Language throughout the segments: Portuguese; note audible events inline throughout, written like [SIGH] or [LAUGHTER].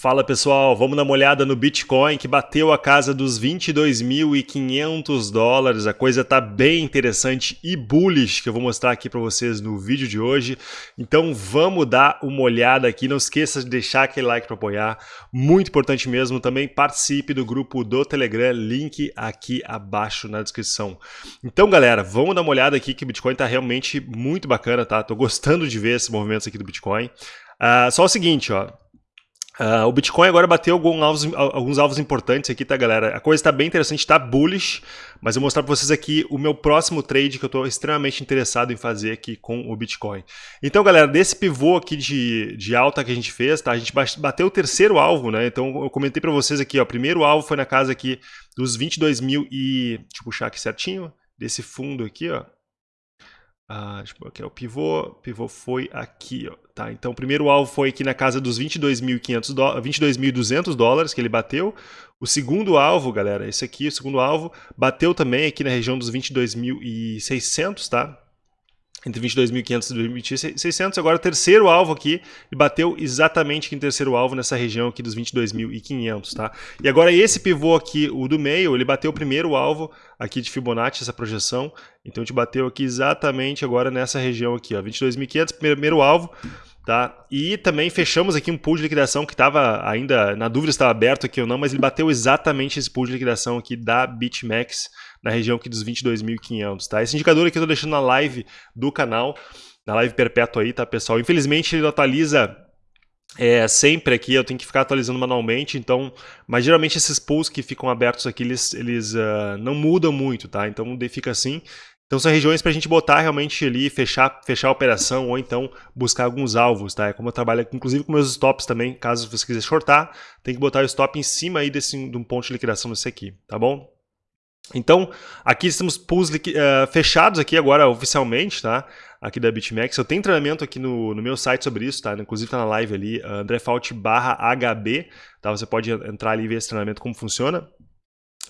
Fala pessoal, vamos dar uma olhada no Bitcoin que bateu a casa dos 22.500 dólares. A coisa tá bem interessante e bullish que eu vou mostrar aqui para vocês no vídeo de hoje. Então vamos dar uma olhada aqui. Não esqueça de deixar aquele like para apoiar, muito importante mesmo. Também participe do grupo do Telegram, link aqui abaixo na descrição. Então galera, vamos dar uma olhada aqui que o Bitcoin tá realmente muito bacana, tá? Tô gostando de ver esses movimentos aqui do Bitcoin. Uh, só o seguinte, ó, Uh, o Bitcoin agora bateu alguns alvos, alguns alvos importantes aqui, tá, galera? A coisa está bem interessante, está bullish, mas eu vou mostrar para vocês aqui o meu próximo trade que eu estou extremamente interessado em fazer aqui com o Bitcoin. Então, galera, desse pivô aqui de, de alta que a gente fez, tá? A gente bateu o terceiro alvo, né? Então, eu comentei para vocês aqui, ó, o primeiro alvo foi na casa aqui dos 22 mil e... Deixa eu puxar aqui certinho, desse fundo aqui, ó. Ah, tipo, aqui é o pivô, pivô foi aqui, ó, tá? Então o primeiro alvo foi aqui na casa dos 22.500 22.200 dólares que ele bateu. O segundo alvo, galera, esse aqui, o segundo alvo, bateu também aqui na região dos 22.600, tá? Entre 22.500 e 22.600. Agora o terceiro alvo aqui, e bateu exatamente aqui no terceiro alvo, nessa região aqui dos 22.500, tá? E agora esse pivô aqui, o do meio, ele bateu o primeiro alvo aqui de Fibonacci, essa projeção. Então a gente bateu aqui exatamente agora nessa região aqui, ó, 22.500, primeiro alvo. Tá? E também fechamos aqui um pool de liquidação que estava ainda, na dúvida se estava aberto aqui ou não, mas ele bateu exatamente esse pool de liquidação aqui da BitMEX na região aqui dos 22.500, tá? Esse indicador aqui eu estou deixando na live do canal, na live perpétua aí, tá, pessoal? Infelizmente ele atualiza é, sempre aqui, eu tenho que ficar atualizando manualmente, então, mas geralmente esses pools que ficam abertos aqui, eles, eles uh, não mudam muito, tá? Então fica assim. Então são regiões para a gente botar realmente ali, fechar, fechar a operação ou então buscar alguns alvos, tá? É como eu trabalho, inclusive com meus stops também, caso você quiser shortar, tem que botar o stop em cima aí desse, de um ponto de liquidação desse aqui, tá bom? Então, aqui estamos pools uh, fechados aqui agora oficialmente, tá? Aqui da BitMEX. Eu tenho treinamento aqui no, no meu site sobre isso, tá? Inclusive tá na live ali, uh, André Fault barra tá? Você pode entrar ali e ver esse treinamento como funciona.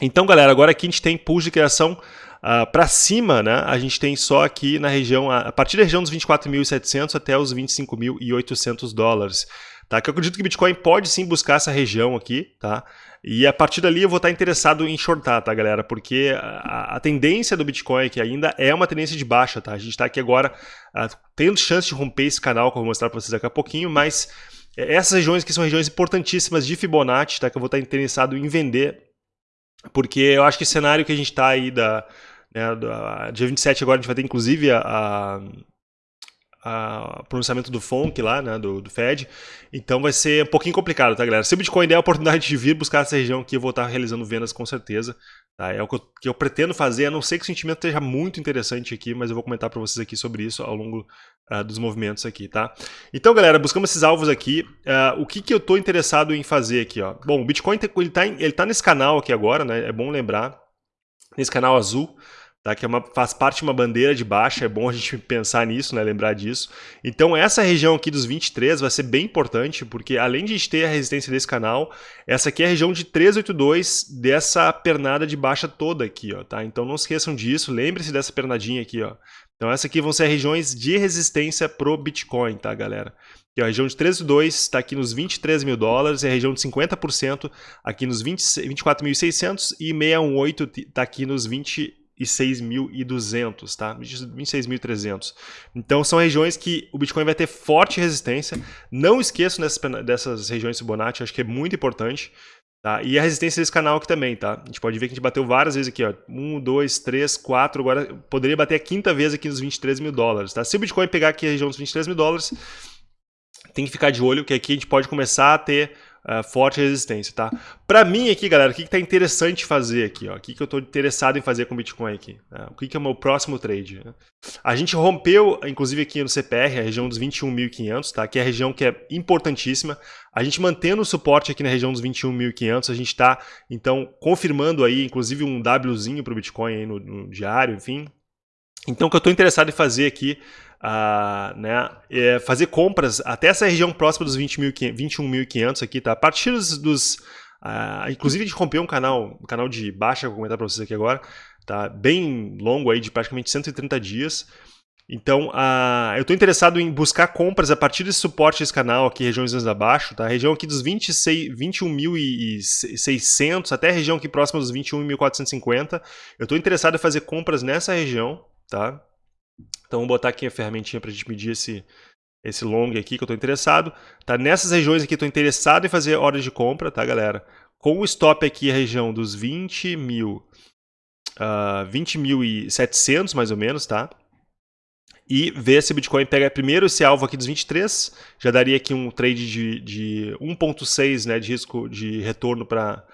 Então, galera, agora aqui a gente tem pools de criação uh, ah, para cima, né? A gente tem só aqui na região, a partir da região dos 24.700 até os 25.800 dólares. Tá? Que eu acredito que Bitcoin pode sim buscar essa região aqui, tá? E a partir dali eu vou estar interessado em shortar, tá, galera? Porque a, a tendência do Bitcoin aqui ainda é uma tendência de baixa, tá? A gente está aqui agora uh, tendo chance de romper esse canal, que eu vou mostrar para vocês daqui a pouquinho, mas essas regiões que são regiões importantíssimas de Fibonacci, tá? Que eu vou estar interessado em vender, porque eu acho que o cenário que a gente está aí da... Né, da, dia 27 agora a gente vai ter inclusive a, a a pronunciamento do FONC lá, né, do, do, Fed. Então vai ser um pouquinho complicado, tá, galera? Se o Bitcoin der a oportunidade de vir buscar essa região aqui, eu vou estar realizando vendas com certeza. Tá? É o que eu, que eu, pretendo fazer, a não ser que o sentimento esteja muito interessante aqui, mas eu vou comentar para vocês aqui sobre isso ao longo uh, dos movimentos aqui, tá? Então, galera, buscamos esses alvos aqui. Uh, o que, que eu estou interessado em fazer aqui, ó? Bom, o Bitcoin ele tá, ele tá nesse canal aqui agora, né? É bom lembrar. Nesse canal azul tá? que é uma, faz parte de uma bandeira de baixa, é bom a gente pensar nisso, né? lembrar disso. Então essa região aqui dos 23 vai ser bem importante, porque além de a gente ter a resistência desse canal, essa aqui é a região de 382 dessa pernada de baixa toda aqui, ó, tá? Então não esqueçam disso, lembre-se dessa pernadinha aqui, ó. Então essa aqui vão ser regiões de resistência pro Bitcoin, tá, galera? a região de 13,2 está aqui nos 23 mil dólares, e a região de 50% aqui nos 24.600 e 618 está aqui nos 20 26.200, tá? 26.300. Então são regiões que o Bitcoin vai ter forte resistência. Não esqueçam dessas, dessas regiões Fibonacci, acho que é muito importante. Tá? E a resistência desse canal aqui também, tá? A gente pode ver que a gente bateu várias vezes aqui, ó. Um, dois, três, quatro, agora poderia bater a quinta vez aqui nos 23 mil dólares, tá? Se o Bitcoin pegar aqui a região dos 23 mil dólares, tem que ficar de olho, que aqui a gente pode começar a ter uh, forte resistência, tá? Para mim aqui, galera, o que, que tá interessante fazer aqui, ó? O que, que eu estou interessado em fazer com o Bitcoin aqui? Né? O que, que é o meu próximo trade? Né? A gente rompeu, inclusive aqui no CPR, a região dos 21.500, tá? Que é a região que é importantíssima. A gente mantendo o suporte aqui na região dos 21.500, a gente está, então, confirmando aí, inclusive um Wzinho para o Bitcoin aí no, no diário, enfim. Então, o que eu estou interessado em fazer aqui Né, é fazer compras até essa região próxima dos 21.500 aqui, tá? A partir dos... dos inclusive a gente rompeu um canal, um canal de baixa, vou comentar para vocês aqui agora, tá? Bem longo aí, de praticamente 130 dias. Então, uh, eu estou interessado em buscar compras a partir desse suporte desse canal aqui, regiões mais abaixo, tá? Região aqui dos 21.600 até a região aqui próxima dos 21.450. Eu estou interessado em fazer compras nessa região, tá? Então, vou botar aqui a ferramentinha para a gente medir esse, esse long aqui que eu estou interessado. Tá? Nessas regiões aqui, estou interessado em fazer ordens de compra, tá, galera? Com o stop aqui, a região dos 20 mil, uh, 20.700 mais ou menos, tá? e ver se o Bitcoin pega primeiro esse alvo aqui dos 23, já daria aqui um trade de, de 1.6 né, de risco de retorno para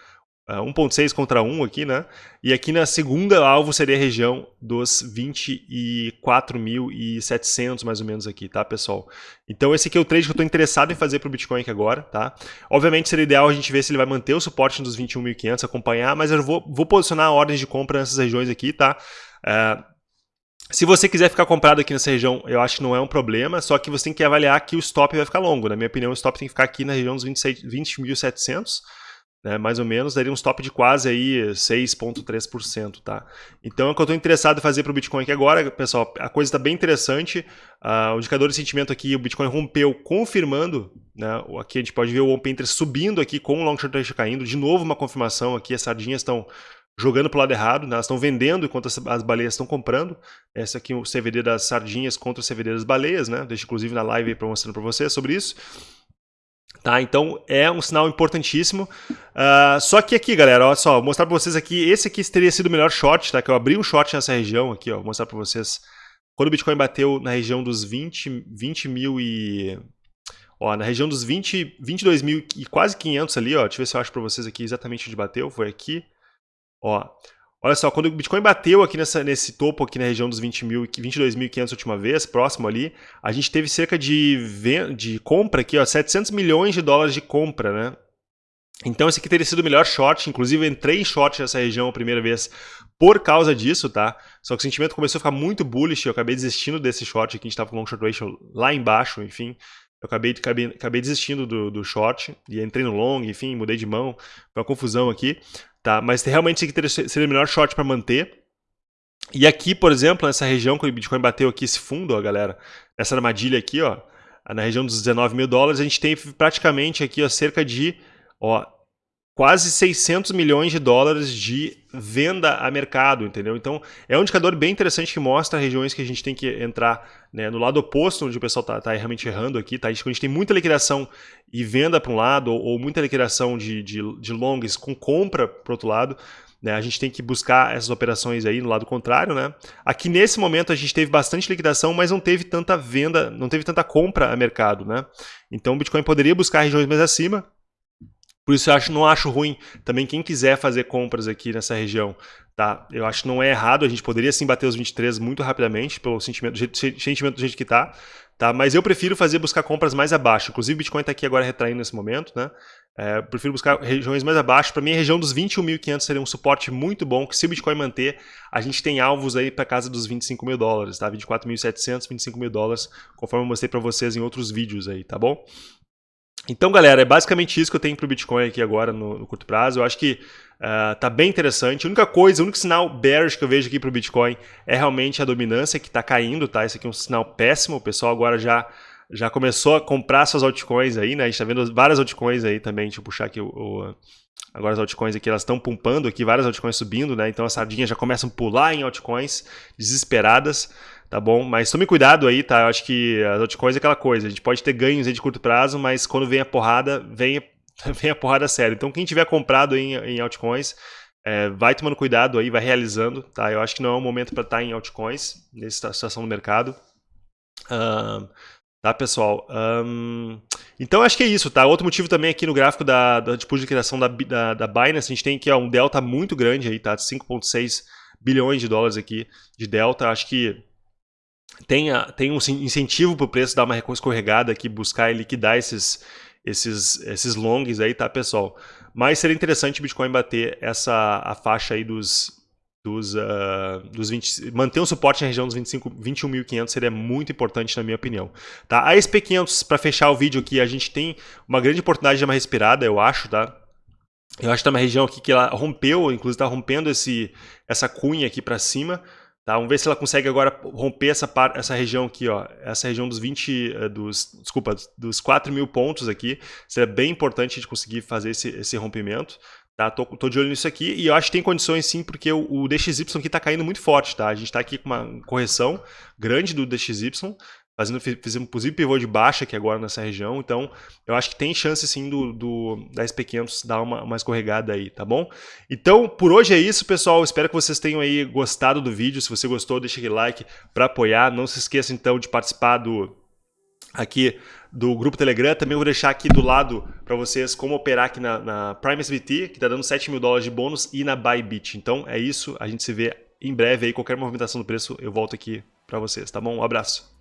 uh, 1.6 contra 1 aqui, né? E aqui na segunda alvo seria a região dos 24.700 mais ou menos aqui, tá, pessoal? Então esse aqui é o trade que eu estou interessado em fazer para o Bitcoin aqui agora, tá? Obviamente seria ideal a gente ver se ele vai manter o suporte dos 21.500, acompanhar, mas eu vou, vou posicionar ordens de compra nessas regiões aqui, tá? Uh, se você quiser ficar comprado aqui nessa região, eu acho que não é um problema, só que você tem que avaliar que o stop vai ficar longo. Na minha opinião, o stop tem que ficar aqui na região dos 20.700, né, mais ou menos, daria um stop de quase aí 6,3%. Tá? Então, é o que eu estou interessado em fazer para o Bitcoin aqui agora, pessoal, a coisa está bem interessante. Uh, o indicador de sentimento aqui, o Bitcoin rompeu confirmando, né, aqui a gente pode ver o Open Interest subindo aqui com o Long Short caindo, de novo uma confirmação aqui, as sardinhas estão jogando para o lado errado, né? elas estão vendendo enquanto as, as baleias estão comprando. Esse aqui é o CVD das sardinhas contra o CVD das baleias, né? Deixo inclusive na live aí mostrando para você sobre isso. Tá, então é um sinal importantíssimo. Uh, só que aqui, galera, olha só, vou mostrar para vocês aqui, esse aqui teria sido o melhor short, tá? Que eu abri um short nessa região aqui, ó, vou mostrar para vocês. Quando o Bitcoin bateu na região dos 20, 20 mil e... Ó, na região dos 20, 22 mil e quase 500 ali, ó, deixa eu ver se eu acho para vocês aqui exatamente onde bateu, foi aqui. Ó, olha só, quando o Bitcoin bateu aqui nessa, nesse topo aqui na região dos 20 mil, 22.500 última vez, próximo ali, a gente teve cerca de, de compra aqui, ó, 700 milhões de dólares de compra, né? Então esse aqui teria sido o melhor short, inclusive eu entrei em short nessa região a primeira vez por causa disso, tá? Só que o sentimento começou a ficar muito bullish, eu acabei desistindo desse short aqui, a gente estava com long short ratio lá embaixo, enfim. Eu acabei, acabei, acabei desistindo do, do short e entrei no long, enfim, mudei de mão, foi uma confusão aqui. Tá? Mas realmente isso aqui seria o melhor short para manter. E aqui, por exemplo, nessa região que o Bitcoin bateu aqui esse fundo, ó, galera, nessa armadilha aqui, ó, na região dos 19 mil dólares, a gente tem praticamente aqui ó, cerca de ó, quase 600 milhões de dólares de venda a mercado, entendeu? Então, é um indicador bem interessante que mostra regiões que a gente tem que entrar né, no lado oposto, onde o pessoal está tá realmente errando aqui, tá? A gente tem muita liquidação e venda para um lado, ou, ou muita liquidação de, de, de longs com compra para outro lado, né? A gente tem que buscar essas operações aí no lado contrário, né? Aqui nesse momento a gente teve bastante liquidação, mas não teve tanta venda, não teve tanta compra a mercado, né? Então o Bitcoin poderia buscar regiões mais acima, por isso eu acho, não acho ruim também quem quiser fazer compras aqui nessa região. Tá? Eu acho que não é errado, a gente poderia sim bater os 23 muito rapidamente, pelo sentimento sentimento do jeito que está. Tá? Mas eu prefiro fazer buscar compras mais abaixo. Inclusive o Bitcoin está aqui agora retraindo nesse momento. Né? É, prefiro buscar regiões mais abaixo. Para mim a região dos 21.500 seria um suporte muito bom, que se o Bitcoin manter, a gente tem alvos aí para casa dos 25 mil dólares, tá? 24.700, 25 mil dólares, conforme eu mostrei para vocês em outros vídeos aí, tá bom? Então, galera, é basicamente isso que eu tenho para o Bitcoin aqui agora no, no, curto prazo. Eu acho que uh, tá bem interessante. A única coisa, o único sinal bearish que eu vejo aqui para o Bitcoin é realmente a dominância que está caindo, tá? Esse aqui é um sinal péssimo. O pessoal agora já, já começou a comprar suas altcoins aí, né? A gente está vendo várias altcoins aí também. Deixa eu puxar aqui o, o Agora as altcoins aqui, elas estão pumpando aqui, várias altcoins subindo, né? Então as sardinhas já começam a pular em altcoins desesperadas tá bom? Mas tome cuidado aí, tá? Eu acho que as altcoins é aquela coisa, a gente pode ter ganhos de curto prazo, mas quando vem a porrada, vem, [LAUGHS] vem a porrada séria. Então quem tiver comprado em, em altcoins, é, vai tomando cuidado aí, vai realizando, tá? Eu acho que não é o momento para estar tá em altcoins, nessa situação do mercado. Um, tá, pessoal? Um, então acho que é isso, tá? Outro motivo também aqui no gráfico da, da tipo de criação da, da, da Binance, a gente tem aqui ó, um delta muito grande aí, tá? 5.6 bilhões de dólares aqui de delta. Acho que tem, tem um incentivo para o preço dar uma escorregada aqui, buscar e liquidar esses, esses, esses longs aí, tá, pessoal? Mas seria interessante o Bitcoin bater essa a faixa aí dos, dos, uh, dos 20, manter um suporte na região dos 21.500 seria muito importante na minha opinião. Tá? A SP500, para fechar o vídeo aqui, a gente tem uma grande oportunidade de uma respirada, eu acho, tá? Eu acho que tá uma região aqui que ela rompeu, inclusive está rompendo esse, essa cunha aqui para cima, Tá? Vamos ver se ela consegue agora romper essa, essa região aqui, ó, essa região dos 20, eh, dos, desculpa, dos 4 mil pontos aqui. Seria bem importante a gente conseguir fazer esse, esse rompimento. Tá? Tô, tô, de olho nisso aqui e eu acho que tem condições sim, porque o, o DXY aqui está caindo muito forte. Tá? A gente está aqui com uma correção grande do DXY, fazendo, fizemos inclusive pivô de baixa aqui agora nessa região, então eu acho que tem chance sim do, do da SP500 dar uma, uma escorregada aí, tá bom? Então, por hoje é isso, pessoal, espero que vocês tenham aí gostado do vídeo, se você gostou, deixa aquele like para apoiar, não se esqueça então de participar do aqui do grupo Telegram, também vou deixar aqui do lado para vocês como operar aqui na, na Prime SBT, que está dando 7 mil dólares de bônus, e na Bybit. Então é isso, a gente se vê em breve aí, qualquer movimentação do preço eu volto aqui para vocês, tá bom? Um abraço.